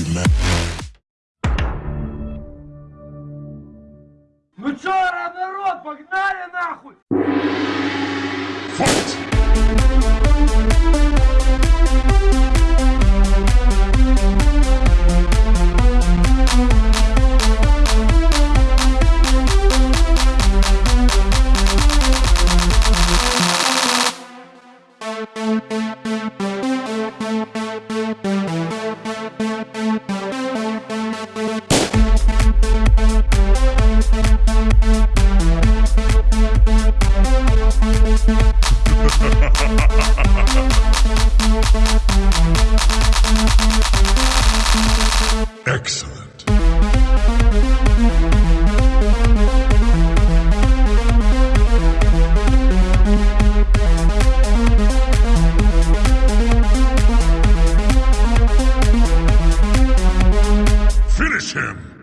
humain. Ну чё, народ, погнали нахуй! Факт! Thank you. Excellent. Finish him.